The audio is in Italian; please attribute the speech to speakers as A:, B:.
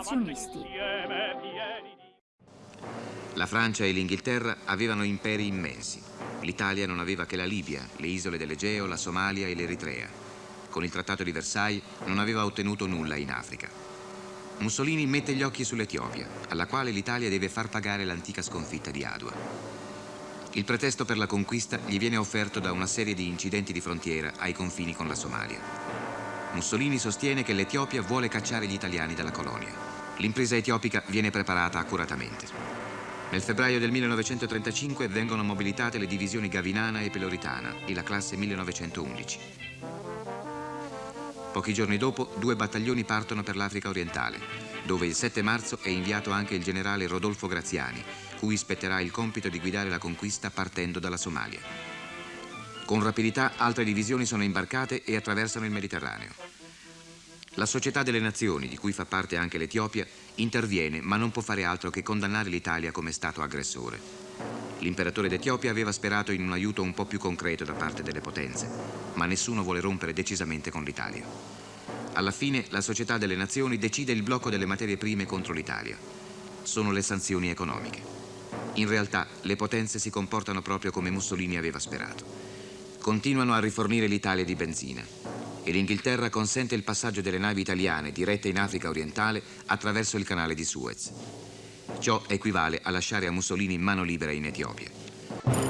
A: espansionisti.
B: La Francia e l'Inghilterra avevano imperi immensi. L'Italia non aveva che la Libia, le isole dell'Egeo, la Somalia e l'Eritrea. Con il Trattato di Versailles non aveva ottenuto nulla in Africa. Mussolini mette gli occhi sull'Etiopia, alla quale l'Italia deve far pagare l'antica sconfitta di Adua. Il pretesto per la conquista gli viene offerto da una serie di incidenti di frontiera ai confini con la Somalia. Mussolini sostiene che l'Etiopia vuole cacciare gli italiani dalla colonia. L'impresa etiopica viene preparata accuratamente. Nel febbraio del 1935 vengono mobilitate le divisioni Gavinana e Peloritana e la classe 1911. Pochi giorni dopo, due battaglioni partono per l'Africa orientale, dove il 7 marzo è inviato anche il generale Rodolfo Graziani, cui spetterà il compito di guidare la conquista partendo dalla Somalia. Con rapidità altre divisioni sono imbarcate e attraversano il Mediterraneo. La Società delle Nazioni, di cui fa parte anche l'Etiopia, interviene ma non può fare altro che condannare l'Italia come Stato aggressore. L'imperatore d'Etiopia aveva sperato in un aiuto un po' più concreto da parte delle potenze, ma nessuno vuole rompere decisamente con l'Italia. Alla fine la Società delle Nazioni decide il blocco delle materie prime contro l'Italia. Sono le sanzioni economiche. In realtà le potenze si comportano proprio come Mussolini aveva sperato. Continuano a rifornire l'Italia di benzina e l'Inghilterra consente il passaggio delle navi italiane dirette in Africa orientale attraverso il canale di Suez. Ciò equivale a lasciare a Mussolini mano libera in Etiopia.